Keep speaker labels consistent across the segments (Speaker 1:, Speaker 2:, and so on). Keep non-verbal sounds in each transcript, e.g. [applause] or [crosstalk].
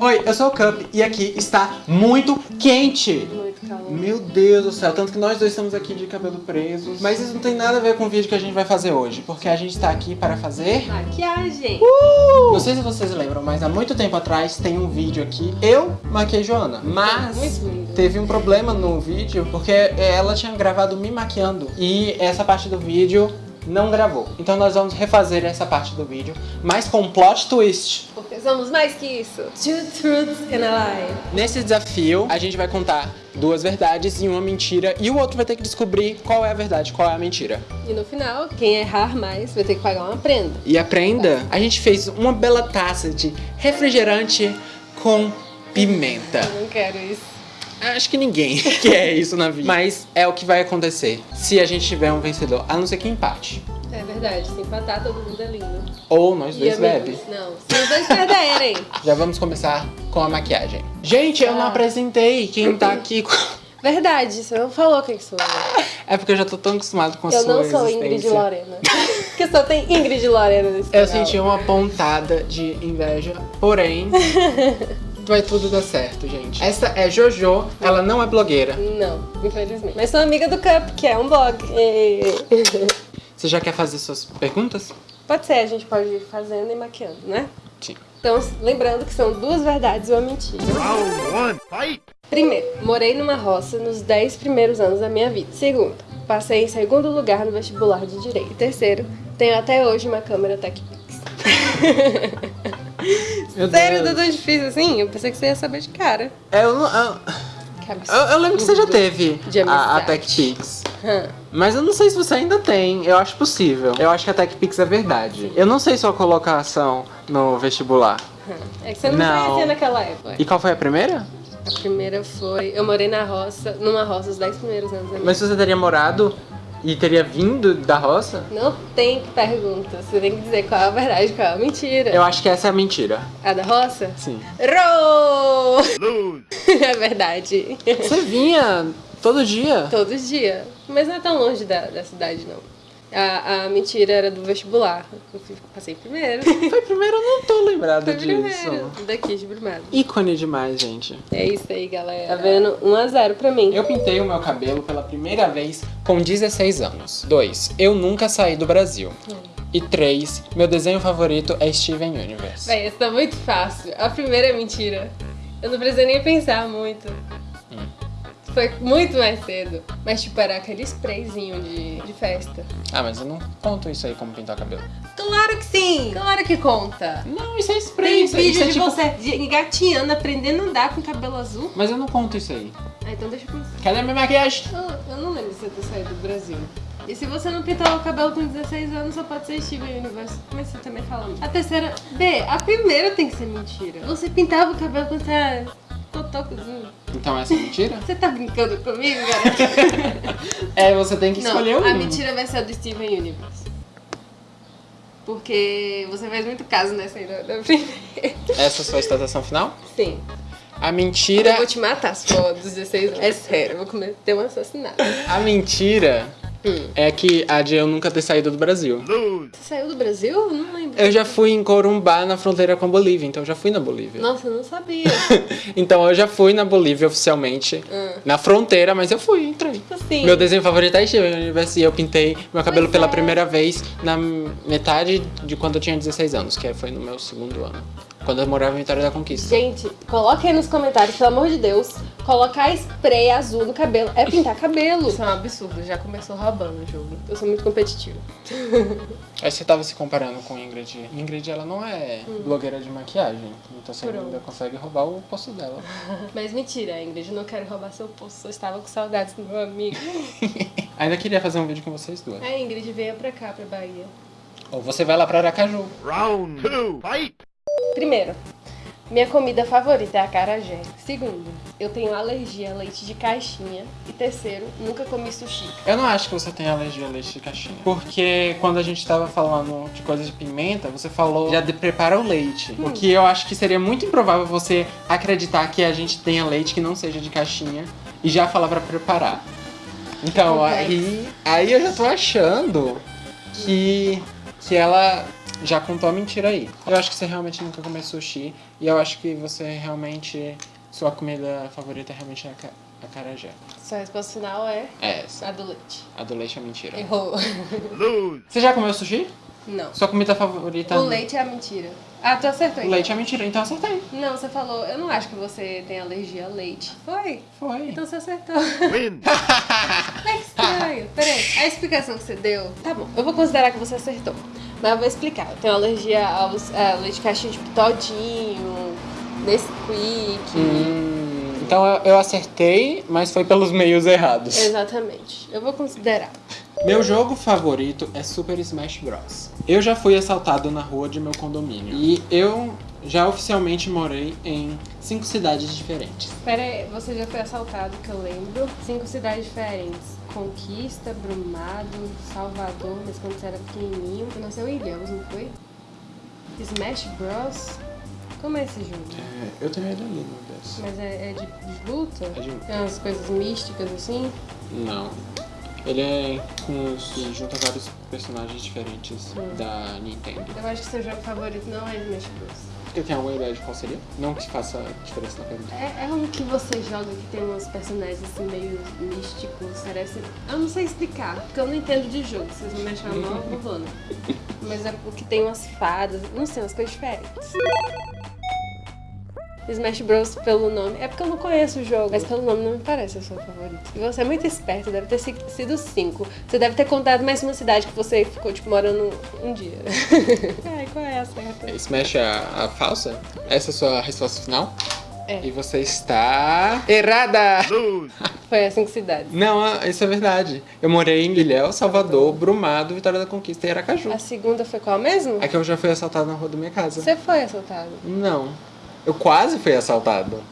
Speaker 1: Oi, eu sou o Cup e aqui está muito quente.
Speaker 2: Muito calor.
Speaker 1: Meu Deus do céu, tanto que nós dois estamos aqui de cabelo presos. Mas isso não tem nada a ver com o vídeo que a gente vai fazer hoje, porque a gente está aqui para fazer...
Speaker 2: Maquiagem.
Speaker 1: Não sei se vocês lembram, mas há muito tempo atrás tem um vídeo aqui, eu maquei Joana. Mas teve um problema no vídeo, porque ela tinha gravado me maquiando. E essa parte do vídeo não gravou. Então nós vamos refazer essa parte do vídeo, mas com um plot twist.
Speaker 2: Porque somos mais que isso. Two truths and a lie.
Speaker 1: Nesse desafio, a gente vai contar duas verdades e uma mentira, e o outro vai ter que descobrir qual é a verdade, qual é a mentira.
Speaker 2: E no final, quem errar mais vai ter que pagar uma prenda.
Speaker 1: E aprenda, a gente fez uma bela taça de refrigerante com pimenta.
Speaker 2: Eu não quero isso.
Speaker 1: Acho que ninguém [laughs] quer isso na vida. Mas é o que vai acontecer se a gente tiver um vencedor, a não ser que empate.
Speaker 2: É verdade, se empatar todo mundo é lindo.
Speaker 1: Ou nós dois
Speaker 2: e
Speaker 1: bebe.
Speaker 2: não. Se os dois perderem. [laughs]
Speaker 1: Já vamos começar com a maquiagem. Gente, eu não
Speaker 2: Ah.
Speaker 1: apresentei quem tá aqui. com- [laughs]
Speaker 2: Verdade, você não falou quem sou eu.
Speaker 1: É porque eu já tô tão acostumado com a
Speaker 2: Eu
Speaker 1: sua
Speaker 2: não sou
Speaker 1: existência.
Speaker 2: Ingrid Lorena. Porque só tem Ingrid Lorena nesse
Speaker 1: Eu
Speaker 2: canal.
Speaker 1: senti uma pontada de inveja, porém, vai tudo dar certo, gente. Essa é Jojo, ela não é blogueira.
Speaker 2: Não, infelizmente. Mas sou amiga do Cup, que é um blog. E- [laughs]
Speaker 1: Você já quer fazer suas perguntas?
Speaker 2: Pode ser, a gente pode ir fazendo e maquiando, né?
Speaker 1: Sim.
Speaker 2: Então, lembrando que são duas verdades e uma mentira.
Speaker 3: Round one, fight!
Speaker 2: Primeiro, morei numa roça nos 10 primeiros anos da minha vida. Segundo, passei em segundo lugar no vestibular de Direito. E terceiro, tenho até hoje uma câmera TechPix. [laughs]
Speaker 1: Meu
Speaker 2: Sério,
Speaker 1: Deus.
Speaker 2: tá tão difícil assim? Eu pensei que você ia saber de cara.
Speaker 1: É, Eu, não- eu, eu- eu lembro que você já teve a, a. TechPix.
Speaker 2: Hã.
Speaker 1: Mas eu não sei se você ainda tem. Eu acho possível. Eu acho que a TechPix é verdade. Eu não sei sua colocação no vestibular.
Speaker 2: hã. É que você não,
Speaker 1: Não.
Speaker 2: conhecia naquela época.
Speaker 1: E qual foi a primeira?
Speaker 2: A primeira foi... Eu morei na roça, numa roça os 10 primeiros anos
Speaker 1: Mas você teria morado e teria vindo da roça?
Speaker 2: Não tem pergunta. Você tem que dizer qual é a verdade qual é a mentira.
Speaker 1: Eu acho que essa é a mentira.
Speaker 2: A da roça?
Speaker 1: Sim.
Speaker 3: Lose! [laughs]
Speaker 2: é verdade.
Speaker 1: Você vinha todo dia?
Speaker 2: Todo dia. Mas não é tão longe da, da cidade, não. A, a mentira era do vestibular. Eu passei primeiro. [laughs]
Speaker 1: Foi primeiro, eu não tô lembrada
Speaker 2: Foi
Speaker 1: disso.
Speaker 2: primeiro. Daqui de Brumado.
Speaker 1: Ícone demais, gente.
Speaker 2: É isso aí, galera. Tá vendo? 1x0 pra mim.
Speaker 1: Eu pintei o meu cabelo pela primeira vez com 16 anos. 2. Eu nunca saí do Brasil. E 3. Meu desenho favorito é Steven Universe.
Speaker 2: Véi, essa tá muito fácil. A primeira é mentira. Eu não precisei nem pensar muito. Foi muito mais cedo. Mas, tipo, era aquele sprayzinho de, de festa.
Speaker 1: Ah, mas eu não conto isso aí como pintar o cabelo.
Speaker 2: Claro que sim! Claro que conta!
Speaker 1: Não, isso é spray.
Speaker 2: Tem
Speaker 1: isso, isso
Speaker 2: vídeo
Speaker 1: é
Speaker 2: de
Speaker 1: tipo-
Speaker 2: você de- engatinhando, aprendendo a andar com cabelo azul.
Speaker 1: Mas eu não conto isso aí.
Speaker 2: Ah, então deixa eu pensar.
Speaker 1: Cadê a minha maquiagem?
Speaker 2: Eu, eu não lembro de você ter saído do Brasil. E se você não pintou o cabelo com 16 anos, só pode ser Steven Universe. Mas você também fala. A terceira. B, a primeira tem que ser mentira. Você pintava o cabelo quando você era totocozinho.
Speaker 1: Então essa é mentira?
Speaker 2: Você tá brincando comigo, galera? [laughs]
Speaker 1: É, você tem que escolher
Speaker 2: não,
Speaker 1: um.
Speaker 2: a mentira vai ser a do Steven Universe. Porque você faz muito caso nessa aí da, da primeira.
Speaker 1: Essa é a sua estatação final?
Speaker 2: Sim.
Speaker 1: A
Speaker 2: Eu
Speaker 1: mentira.
Speaker 2: vou te matar se for dos 16 anos. É sério, eu vou cometer um assassinato.
Speaker 1: A mentira
Speaker 2: Hum.
Speaker 1: é que a de eu nunca ter saído do Brasil.
Speaker 2: Você saiu do Brasil? Eu Não lembro.
Speaker 1: Eu já fui em Corumbá, na fronteira com a Bolívia, então eu já fui na Bolívia.
Speaker 2: Nossa, eu não sabia. [laughs]
Speaker 1: então eu já fui na Bolívia oficialmente.
Speaker 2: Ah.
Speaker 1: Na fronteira, mas eu fui, entrei.
Speaker 2: Assim.
Speaker 1: Meu desenho favorito é Steven Universe e eu pintei meu cabelo
Speaker 2: Pois
Speaker 1: pela
Speaker 2: é.
Speaker 1: primeira vez na metade de quando eu tinha 16 anos, que foi no meu segundo ano. Quando eu morava em Vitória da Conquista.
Speaker 2: Gente, coloque aí nos comentários, pelo amor de Deus. Colocar spray azul no cabelo é pintar cabelo. Isso é um absurdo, já começou roubando o jogo. Eu sou muito competitiva.
Speaker 1: Aí você tava se comparando com Ingrid. Ingrid, ela não é blogueira de maquiagem. Então você
Speaker 2: Hum. Pronto.
Speaker 1: ainda consegue roubar o posto dela. [laughs]
Speaker 2: Mas mentira, Ingrid, eu não quero roubar seu posto. Só estava com saudades do meu amigo. [laughs]
Speaker 1: ainda queria fazer um vídeo com vocês duas.
Speaker 2: A Ingrid veio pra cá, pra Bahia.
Speaker 1: Ou você vai lá pra Aracaju.
Speaker 3: Round two, fight!
Speaker 2: Primeiro, minha comida favorita é a acarajé. Segundo, eu tenho alergia a leite de caixinha. E terceiro, nunca comi sushi.
Speaker 1: Eu não acho que você tem alergia a leite de caixinha. Porque quando a gente tava falando de coisas de pimenta, você falou já de prepara o leite. O que eu acho que seria muito improvável você acreditar que a gente tenha leite que não seja de caixinha e já falar pra preparar. Então,
Speaker 2: Complexo.
Speaker 1: aí, aí eu já tô achando que, que ela já contou a mentira aí. Eu acho que você realmente nunca comeu sushi. E eu acho que você realmente. Sua comida favorita é realmente a ca- acarajé.
Speaker 2: Sua resposta final é
Speaker 1: É essa.
Speaker 2: a do leite.
Speaker 1: A do leite é mentira.
Speaker 2: Errou.
Speaker 1: Você já comeu sushi?
Speaker 2: Não.
Speaker 1: Sua comida favorita.
Speaker 2: O leite é a mentira. Ah, tu acertou.
Speaker 1: O
Speaker 2: então.
Speaker 1: leite é mentira, então acertei.
Speaker 2: Não, você falou, eu não acho que você tem alergia a leite. Foi?
Speaker 1: Foi.
Speaker 2: Então você acertou.
Speaker 3: Win. [laughs]
Speaker 2: É estranho. Peraí, a explicação que você deu. Tá bom, eu vou considerar que você acertou. Mas eu vou explicar. Eu tenho alergia aos a leite caixinha tipo Todinho, Nesquik.
Speaker 1: Hum, então eu, eu acertei, mas foi pelos meios errados.
Speaker 2: Exatamente. Eu vou considerar.
Speaker 1: Meu jogo favorito é Super Smash Bros. Eu já fui assaltado na rua de meu condomínio. E eu já oficialmente morei em cinco cidades diferentes.
Speaker 2: Pera aí, você já foi assaltado, que eu lembro. Cinco cidades diferentes. Conquista, Brumado, Salvador, mas quando você era pequenininho. Você nasceu em Ilhéus, não foi? Smash Bros. Como é esse jogo?
Speaker 1: É, eu tenho ele ali, meu Deus.
Speaker 2: Mas é, é de, de luta?
Speaker 1: É de-
Speaker 2: Tem umas coisas místicas assim?
Speaker 1: Não. Ele é com os. junta vários personagens diferentes da Nintendo.
Speaker 2: Eu acho que seu jogo favorito não é Smash Bros.
Speaker 1: Você tem alguma ideia de qual seria? Não que faça diferença na pergunta.
Speaker 2: É, é um que você joga que tem uns personagens assim meio místicos, parece. Eu não sei explicar, porque eu não entendo de jogo. Vocês não me acham mal, eu vou, né? [laughs] Mas é o que tem umas fadas, não sei, umas coisas diferentes. Smash Bros pelo nome. É porque eu não conheço o jogo, mas pelo nome não me parece o seu favorito. E você é muito esperto, deve ter si- sido cinco. Você deve ter contado mais uma cidade que você ficou, tipo, morando um dia. [laughs] Ai, qual é a certa?
Speaker 1: Smash é a, a falsa? Essa é a sua resposta final?
Speaker 2: É.
Speaker 1: E você está. Errada! [laughs]
Speaker 2: Foi as cinco cidades.
Speaker 1: Não, ah, isso é verdade. Eu morei em Ilhéus, Salvador, Brumado, Vitória da Conquista e Aracaju.
Speaker 2: A segunda foi qual mesmo?
Speaker 1: É que eu já fui assaltado na rua da minha casa.
Speaker 2: Você foi assaltado.
Speaker 1: Não. Eu quase fui assaltado.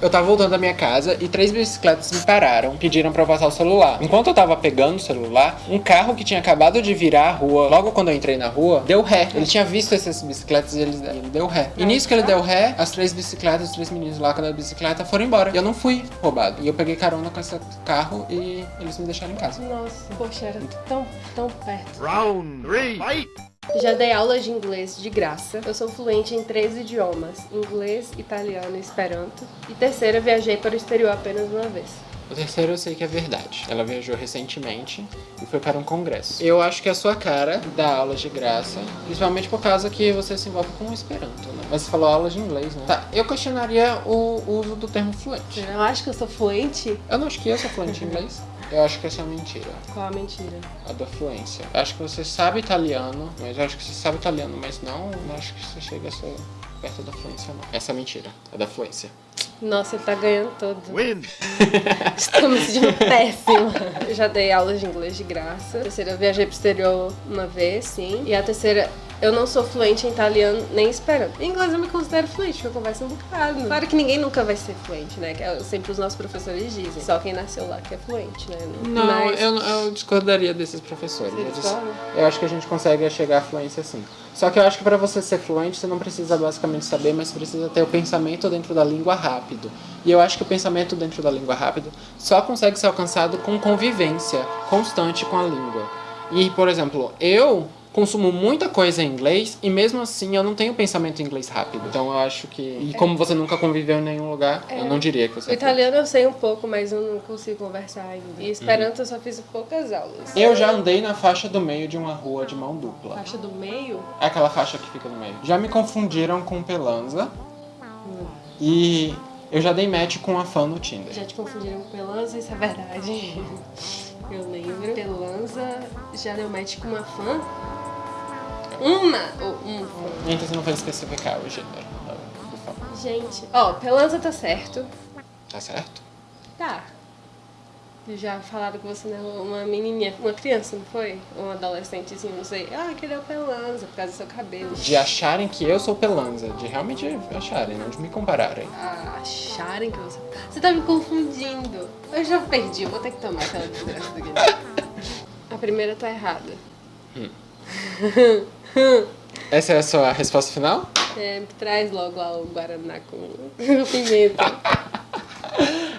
Speaker 1: Eu tava voltando da minha casa e três bicicletas me pararam, pediram pra eu passar o celular. Enquanto eu tava pegando o celular, um carro que tinha acabado de virar a rua, logo quando eu entrei na rua, deu ré. Ele tinha visto essas bicicletas e ele, ele deu ré. E nisso que ele deu ré, as três bicicletas, os três meninos lá com a bicicleta foram embora. E eu não fui roubado. E eu peguei carona com esse carro e eles me deixaram em casa.
Speaker 2: Nossa, poxa, era tão, tão perto.
Speaker 3: Round three. Fight.
Speaker 2: Já dei aula de inglês de graça. Eu sou fluente em três idiomas: inglês, italiano e esperanto. E terceira, viajei para o exterior apenas uma vez.
Speaker 1: O terceiro eu sei que é verdade. Ela viajou recentemente e foi para um congresso. Eu acho que é a sua cara dar aulas de graça, principalmente por causa que você se envolve com o Esperanto, né? Mas você falou aulas de inglês, né? Tá, eu questionaria o uso do termo fluente.
Speaker 2: Eu acho que eu sou fluente?
Speaker 1: Eu não acho que eu sou fluente em inglês. [laughs] Eu acho que essa é uma mentira.
Speaker 2: Qual a mentira?
Speaker 1: A da fluência. Eu acho que você sabe italiano, mas eu acho que você sabe italiano, mas não, não acho que você chega a ser perto da fluência, não. Essa é mentira. A da fluência.
Speaker 2: Nossa, ele tá ganhando todo.
Speaker 3: Win.
Speaker 2: Estou me sentindo péssima. Eu já dei aulas de inglês de graça. A terceira, eu viajei pro exterior uma vez, sim. E a terceira, eu não sou fluente em italiano nem esperanto. Em inglês eu me considero fluente, porque eu converso um bocado. Claro que ninguém nunca vai ser fluente, né? Que é sempre os nossos professores dizem. Só quem nasceu lá que é fluente, né?
Speaker 1: Não,
Speaker 2: Mas-
Speaker 1: eu, eu discordaria desses professores.
Speaker 2: Você
Speaker 1: Eles- eu acho que a gente consegue chegar à fluência sim. Só que eu acho que para você ser fluente, você não precisa basicamente saber, mas precisa ter o pensamento dentro da língua rápido. E eu acho que o pensamento dentro da língua rápido só consegue ser alcançado com convivência constante com a língua. E, por exemplo, eu consumo muita coisa em inglês e mesmo assim eu não tenho pensamento em inglês rápido. Então eu acho que. E como você nunca conviveu em nenhum lugar, eu não diria que você
Speaker 2: O
Speaker 1: é
Speaker 2: italiano eu sei um pouco, mas eu não consigo conversar ainda. E esperanto eu só fiz poucas aulas.
Speaker 1: Eu já andei na faixa do meio de uma rua de mão dupla.
Speaker 2: Faixa do meio?
Speaker 1: É aquela faixa que fica no meio. Já me confundiram com Pelanza. E eu já dei match com a fã no Tinder.
Speaker 2: Já te confundiram com Pelanza, isso é verdade. [laughs] Eu lembro. Pelanza já deu match com uma fã? Uma ou um?
Speaker 1: Então você não vai especificar o gênero.
Speaker 2: Gente, ó, Pelanza tá certo.
Speaker 1: Tá certo?
Speaker 2: Tá. Já falaram com você, né? Uma menininha, uma criança, não foi? Ou um adolescente, assim, não sei. Ah, que ele é o Pelanza, por causa do seu cabelo.
Speaker 1: De acharem que eu sou Pelanza. De realmente acharem, não de me compararem.
Speaker 2: Ah, acharem que você. Você tá me confundindo. Eu já perdi, eu vou ter que tomar aquela [laughs] desgraça do Guilherme. A primeira tá errada. [laughs] [laughs]
Speaker 1: Essa é a sua resposta final?
Speaker 2: É, traz logo lá o Guaraná com [laughs] pimenta.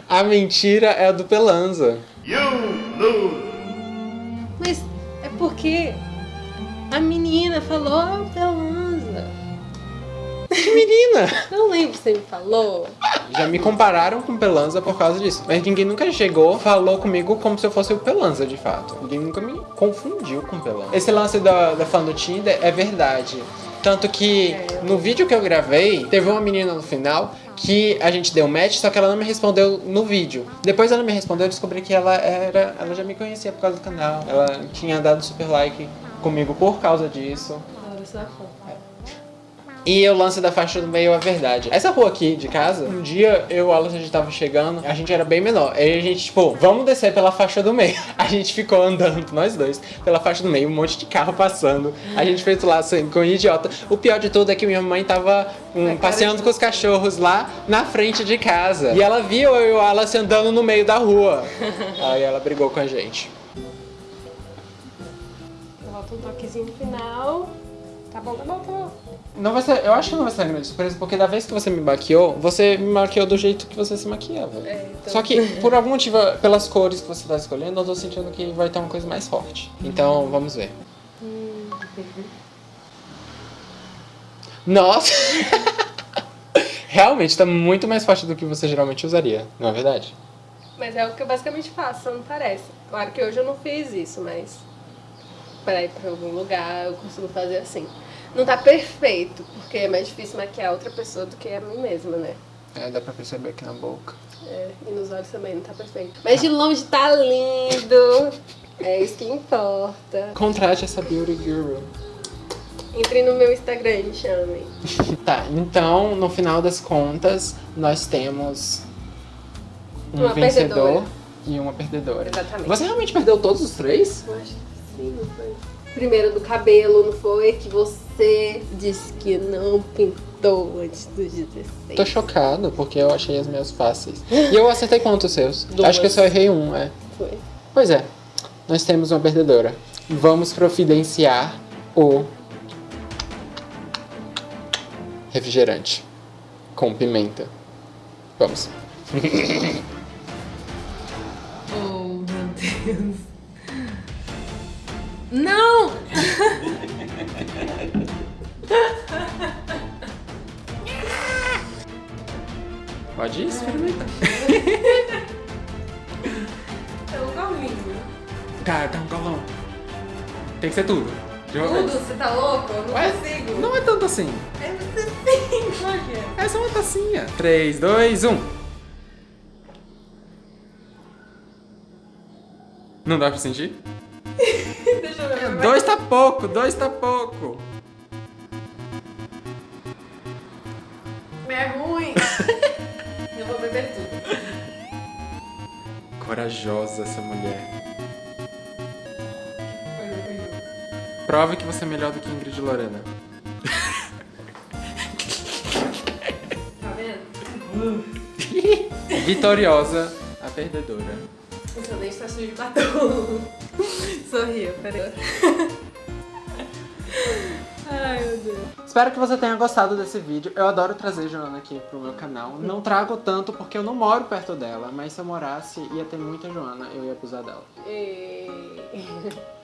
Speaker 1: A mentira é a do Pelanza.
Speaker 3: You lose.
Speaker 2: Mas é porque A menina falou Pelanza.
Speaker 1: Que menina!
Speaker 2: Não lembro se você me falou.
Speaker 1: Já me compararam com Pelanza por causa disso. Mas ninguém nunca chegou, falou comigo como se eu fosse o Pelanza, de fato. Ninguém nunca me confundiu com Pelanza. Esse lance da, da fã do Tinder é verdade. Tanto que no vídeo que eu gravei, teve uma menina no final que a gente deu match, só que ela não me respondeu no vídeo. Depois ela me respondeu, eu descobri que ela era. Ela já me conhecia por causa do canal. Ela tinha dado super like comigo por causa disso.
Speaker 2: Agora você fã.
Speaker 1: E o lance da faixa do meio é verdade. Essa rua aqui de casa, um dia eu e o Alan, a gente tava chegando, a gente era bem menor. Aí a gente, tipo, vamos descer pela faixa do meio. [laughs] A gente ficou andando, nós dois, pela faixa do meio, um monte de carro passando. A gente fez lá assim, com um idiota. O pior de tudo é que minha mãe tava um, passeando com os cachorros lá na frente de casa. E ela viu eu e o Alan andando no meio da rua. [laughs] Aí ela brigou com a gente.
Speaker 2: Volta um toquezinho no final. Tá bom, tá bom, tá bom.
Speaker 1: Não vai ser, eu acho que não vai ser uma grande surpresa, porque da vez que você me maquiou, você me maquiou do jeito que você se maquiava.
Speaker 2: É, então-
Speaker 1: Só que, por algum motivo, pelas cores que você tá escolhendo, eu tô sentindo que vai ter uma coisa mais forte. Então, vamos ver. Nossa! [laughs] Realmente, tá muito mais forte do que você geralmente usaria, não é verdade?
Speaker 2: Mas é o que eu basicamente faço, não parece. Claro que hoje eu não fiz isso, mas para ir pra algum lugar eu consigo fazer assim. Não tá perfeito, porque é mais difícil maquiar outra pessoa do que a mim mesma, né?
Speaker 1: É, dá pra perceber aqui na boca.
Speaker 2: É, e nos olhos também não tá perfeito. Mas de longe tá lindo. É isso que importa.
Speaker 1: Contrate essa Beauty Guru.
Speaker 2: Entrem no meu Instagram e me chamem. [laughs]
Speaker 1: Tá, então, no final das contas, nós temos um
Speaker 2: Uma
Speaker 1: vencedor
Speaker 2: perdedora.
Speaker 1: e uma perdedora.
Speaker 2: Exatamente.
Speaker 1: Você realmente perdeu todos os três?
Speaker 2: Eu acho que sim, não foi? Primeiro do cabelo, não foi? Que você disse que não pintou antes dos 16.
Speaker 1: Tô chocado, porque eu achei as minhas fáceis. E eu acertei quantos seus? [laughs]
Speaker 2: Duas.
Speaker 1: Acho que eu só errei um, é.
Speaker 2: Foi.
Speaker 1: Pois é, nós temos uma perdedora. Vamos providenciar o refrigerante com pimenta. Vamos. [laughs]
Speaker 2: Oh, meu Deus. Não!
Speaker 1: Pode ir, experimenta. [laughs]
Speaker 2: É um golinho.
Speaker 1: Cara, tá um galão. Tem que ser tudo. De
Speaker 2: Tudo,
Speaker 1: vez.
Speaker 2: você tá louco? Eu não
Speaker 1: Ué,
Speaker 2: consigo.
Speaker 1: Não é tanto assim.
Speaker 2: É você sim, olha.
Speaker 1: É só uma tacinha. 3, 2, 1. Não dá pra sentir? [laughs]
Speaker 2: Deixa eu ver.
Speaker 1: Dois tá pouco, dois tá pouco.
Speaker 2: É ruim. [laughs]
Speaker 1: Corajosa essa mulher. Prove que você é melhor do que Ingrid e Lorena.
Speaker 2: Tá vendo?
Speaker 1: Vitoriosa, a perdedora.
Speaker 2: O seu dente tá sujo de batom. Sorriu, peraí. Deus.
Speaker 1: Espero que você tenha gostado desse vídeo. Eu adoro trazer Joana aqui pro meu canal. Não trago tanto porque eu não moro perto dela, mas se eu morasse, ia ter muita Joana, eu ia abusar dela. [laughs]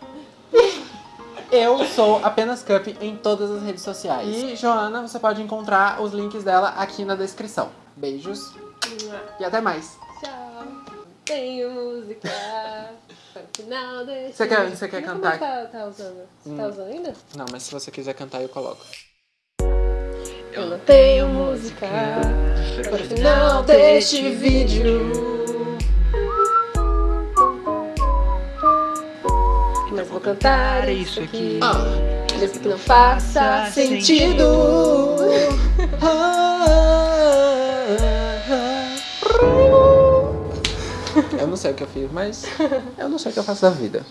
Speaker 1: Eu sou apenas Cup em todas as redes sociais. E Joana, você pode encontrar os links dela aqui na descrição. Beijos e até mais.
Speaker 2: Tchau. Tenho música para o final desse
Speaker 1: Você quer- você quer
Speaker 2: Como
Speaker 1: cantar?
Speaker 2: Tá, tá usando? Você tá usando ainda?
Speaker 1: Não, mas se você quiser cantar, eu coloco.
Speaker 2: Eu não tenho música para o final deste vídeo. Mas vou cantar isso aqui.
Speaker 1: Ah.
Speaker 2: Mesmo que não faça sentido. [laughs]
Speaker 1: Eu não sei o que eu fiz, mas eu não sei o que eu faço da vida.